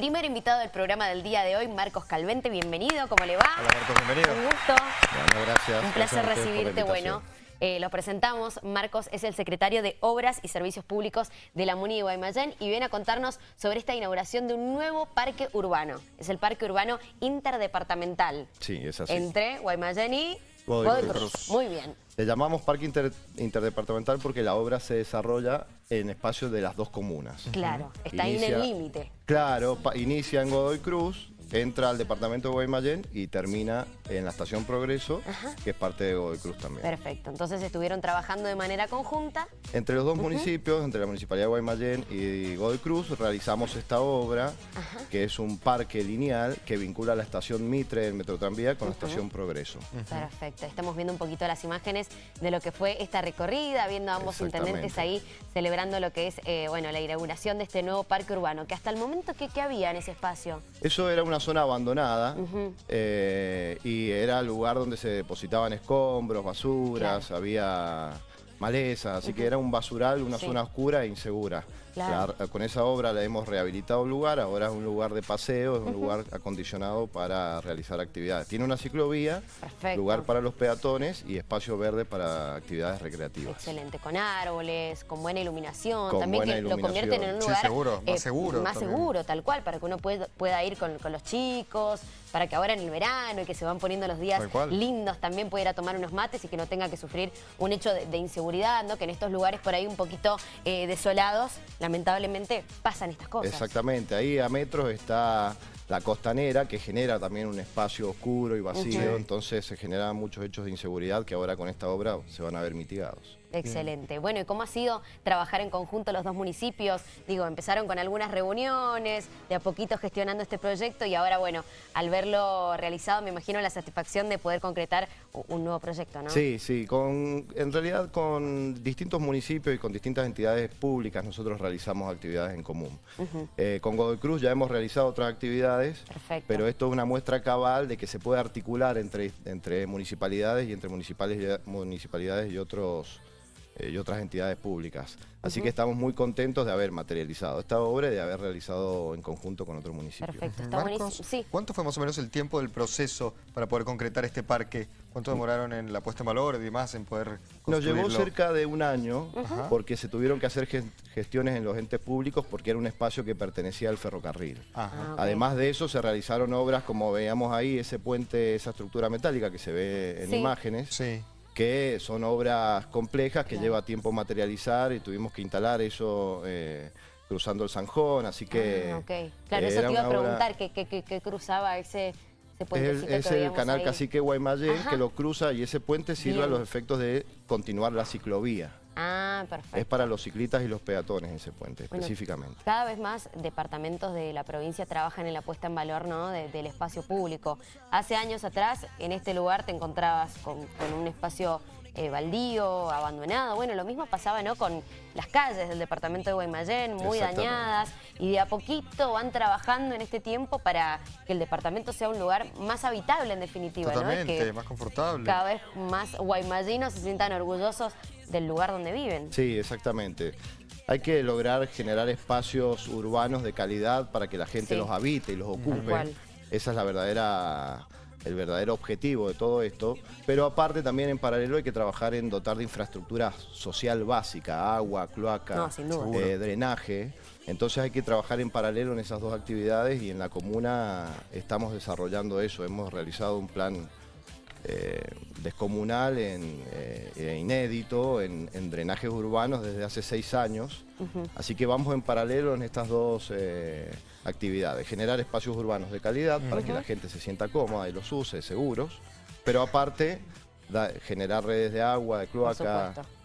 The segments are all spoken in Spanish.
primer invitado del programa del día de hoy, Marcos Calvente. Bienvenido, ¿cómo le va? Hola Marcos, bienvenido. Un gusto. Bueno, gracias. Un placer Gracias recibirte. Bueno, eh, lo presentamos. Marcos es el secretario de Obras y Servicios Públicos de la MUNI de Guaymallén y viene a contarnos sobre esta inauguración de un nuevo parque urbano. Es el parque urbano interdepartamental. Sí, es así. Entre Guaymallén y Godoy Cruz. Cruz. Muy bien. Le llamamos parque inter- interdepartamental porque la obra se desarrolla en espacios de las dos comunas. Claro, está ahí en el límite. Claro, inicia en Godoy Cruz, entra al departamento de Guaymallén y termina en la estación Progreso, que es parte de Godoy Cruz también. Perfecto. Entonces estuvieron trabajando de manera conjunta. Entre los dos municipios, entre la Municipalidad de Guaymallén y Godoy Cruz, realizamos esta obra, que es un parque lineal que vincula la estación Mitre del Metro Tranvía con la estación Progreso. Perfecto. Estamos viendo un poquito las imágenes de lo que fue esta recorrida, viendo a ambos intendentes ahí celebrando lo que es eh, bueno, la inauguración de este nuevo parque urbano, que hasta el momento, ¿qué, qué había en ese espacio? Eso era una zona abandonada eh, y era el lugar donde se depositaban escombros, basuras, había malezas, así que era un basural, una Sí. zona oscura e insegura. Claro. La- con esa obra le hemos rehabilitado el lugar, ahora es un lugar de paseo, es un lugar acondicionado para realizar actividades. Tiene una ciclovía, Perfecto. lugar para los peatones y espacio verde para actividades recreativas. Excelente, con árboles, con buena iluminación, Con también buena que lo convierten en un. Sí, lugar seguro, más seguro más también. seguro, tal cual, para que uno pueda, pueda ir con, con los chicos, para que ahora en el verano y que se van poniendo los días lindos también pueda ir a tomar unos mates y que no tenga que sufrir un hecho de, de inseguridad, ¿no? que en estos lugares por ahí un poquito eh, desolados, lamentablemente pasan estas cosas. Exactamente, ahí a metros está la costanera que genera también un espacio oscuro y vacío, entonces se generan muchos hechos de inseguridad que ahora con esta obra se van a ver mitigados. Excelente. Bueno, ¿y cómo ha sido trabajar en conjunto los dos municipios? Digo, empezaron con algunas reuniones, de a poquito gestionando este proyecto y ahora, bueno, al verlo realizado, me imagino la satisfacción de poder concretar un nuevo proyecto, ¿no? Sí, sí, con, en realidad con distintos municipios y con distintas entidades públicas nosotros realizamos actividades en común. Eh, con Godoy Cruz ya hemos realizado otras actividades, Perfecto. pero esto es una muestra cabal de que se puede articular entre, entre municipalidades y entre municipales municipalidades y otros y otras entidades públicas. Así que estamos muy contentos de haber materializado esta obra y de haber realizado en conjunto con otro municipio. Perfecto, está Marcos, buenísimo. Sí. ¿cuánto fue más o menos el tiempo del proceso para poder concretar este parque? ¿Cuánto demoraron en la puesta en valor y demás en poder Nos llevó construirlo? cerca de un año porque se tuvieron que hacer gestiones en los entes públicos porque era un espacio que pertenecía al ferrocarril. Ajá. Ah. Además de eso se realizaron obras como veíamos ahí, ese puente, esa estructura metálica que se ve en Sí. imágenes, Sí. Que son obras complejas que lleva tiempo materializar y tuvimos que instalar eso eh, cruzando el Zanjón, así que... Ah, ok. Claro, eh, eso te iba a una obra- preguntar, ¿qué, cruzaba ese, es es el canal ahí? Cacique Guaymallén Ajá. que lo cruza y ese puente sirve a los efectos de continuar la ciclovía. Ah, perfecto. Es para los ciclistas y los peatones ese puente, Bueno, específicamente. Cada vez más departamentos de la provincia trabajan en la puesta en valor ¿no? de- del espacio público. Hace años atrás, en este lugar te encontrabas con, con un espacio eh, baldío, abandonado. Bueno, lo mismo pasaba ¿no? con las calles del departamento de Guaymallén, muy dañadas. Y de a poquito van trabajando en este tiempo para que el departamento sea un lugar más habitable, en definitiva. ¿no? Que más confortable. cada vez más guaymallinos se sientan orgullosos del lugar donde viven. Sí, exactamente. Hay que lograr generar espacios urbanos de calidad para que la gente Sí. los habite y los ocupe. Esa es la verdadera, el verdadero objetivo de todo esto. Pero aparte también en paralelo hay que trabajar en dotar de infraestructura social básica, agua, cloaca, No, eh, drenaje. Entonces hay que trabajar en paralelo en esas dos actividades y en la comuna estamos desarrollando eso. Hemos realizado un plan eh, descomunal, en, eh, e inédito, en, en drenajes urbanos desde hace seis años. Así que vamos en paralelo en estas dos eh, actividades. Generar espacios urbanos de calidad para que la gente se sienta cómoda y los use, seguros. Pero aparte, da- generar redes de agua, de cloaca.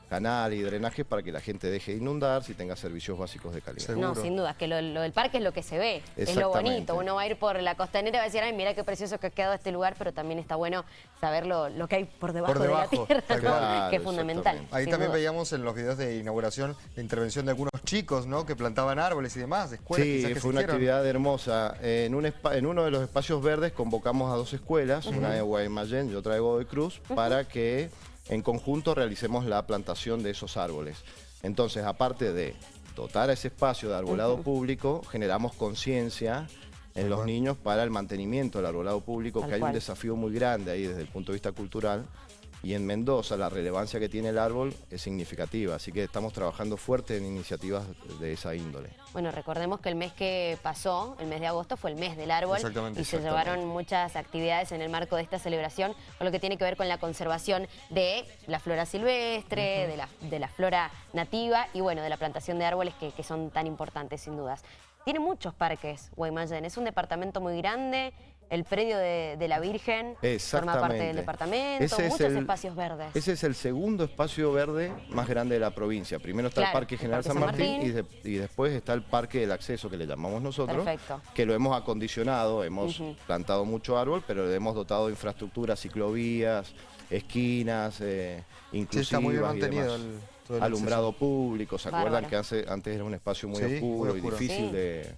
Canal y drenajes para que la gente deje de inundarse y tenga servicios básicos de calidad. Seguro. No, sin duda, que lo, lo del parque es lo que se ve, es lo bonito. Uno va a ir por la costanera y va a decir, ay, mira qué precioso que ha quedado este lugar, pero también está bueno saber lo, lo que hay por debajo, Por debajo, de la tierra, cual. que es fundamental. Ahí también duda. veíamos en los videos de inauguración la intervención de algunos chicos, ¿no? Que plantaban árboles y demás, de escuelas Sí, que fue una actividad hermosa. En, un espa- en uno de los espacios verdes convocamos a dos escuelas, una de Guaymallén y otra de Godoy Cruz, para que en conjunto realicemos la plantación de esos árboles. Entonces, aparte de dotar a ese espacio de arbolado público, generamos conciencia en los niños para el mantenimiento del arbolado público, Tal que hay cual. un desafío muy grande ahí desde el punto de vista cultural. Y en Mendoza la relevancia que tiene el árbol es significativa, así que estamos trabajando fuerte en iniciativas de esa índole. Bueno, recordemos que el mes que pasó, el mes de agosto, fue el mes del árbol Exactamente, y se exactamente. llevaron muchas actividades en el marco de esta celebración con lo que tiene que ver con la conservación de la flora silvestre, de, la, de la flora nativa y bueno, de la plantación de árboles que, que son tan importantes sin dudas. Tiene muchos parques, Guaymallén, es un departamento muy grande, el predio de, de la Virgen forma parte del departamento, Ese es el- espacios verdes. Ese es el segundo espacio verde más grande de la provincia. Primero está Claro, el Parque el General Parque San San Martín. Y, de- y después está el Parque del Acceso, que le llamamos nosotros, Perfecto. que lo hemos acondicionado, hemos plantado mucho árbol, pero le hemos dotado de infraestructura, ciclovías, esquinas, eh, Sí, inclusivas está muy bien y mantenido demás. el, todo el Alumbrado público, ¿se acuerdan Bárbaro. que hace- antes era un espacio muy Sí, muy oscuro y difícil Sí. de,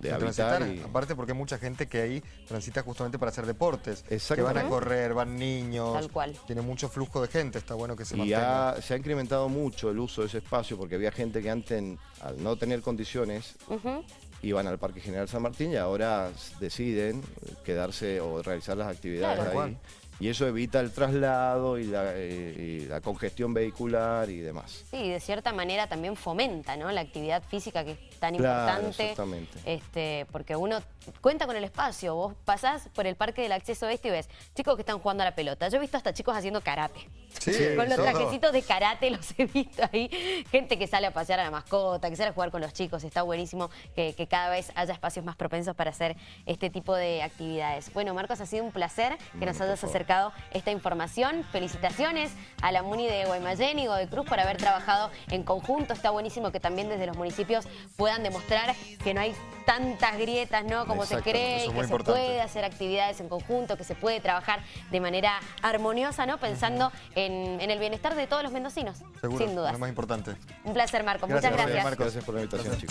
de habitar? y- aparte porque hay mucha gente que ahí transita justamente para hacer deportes, que van a correr, van niños, Tal cual. tiene mucho flujo de gente, está bueno que se Y mantenga. ha- se ha incrementado mucho el uso de ese espacio porque había gente que antes, al no tener condiciones, Ujú. iban al Parque General San Martín y ahora deciden quedarse o realizar las actividades Claro. Tal ahí. Y eso evita el traslado y la, eh, y la congestión vehicular y demás. Sí, de cierta manera también fomenta ¿no? la actividad física que es tan Claro, importante. exactamente. Este, porque uno cuenta con el espacio. Vos pasás por el parque del acceso este y ves chicos que están jugando a la pelota. Yo he visto hasta chicos haciendo karate. Sí, con los trajecitos de karate los he visto ahí. Gente que sale a pasear a la mascota, que sale a jugar con los chicos. Está buenísimo que, que cada vez haya espacios más propensos para hacer este tipo de actividades. Bueno, Marcos, ha sido un placer que nos hayas favor. Acercado esta información. Felicitaciones a la MUNI de Guaymallén y de Cruz por haber trabajado en conjunto. Está buenísimo que también desde los municipios puedan demostrar que no hay tantas grietas, ¿no? Como se cree, es que se puede hacer actividades en conjunto, que se puede trabajar de manera armoniosa, ¿no? Pensando en, en el bienestar de todos los mendocinos, Seguro, sin dudas. lo más importante. Un placer, Marco. Gracias, Muchas gracias. Marcos. Gracias por la invitación, Gracias. chicos.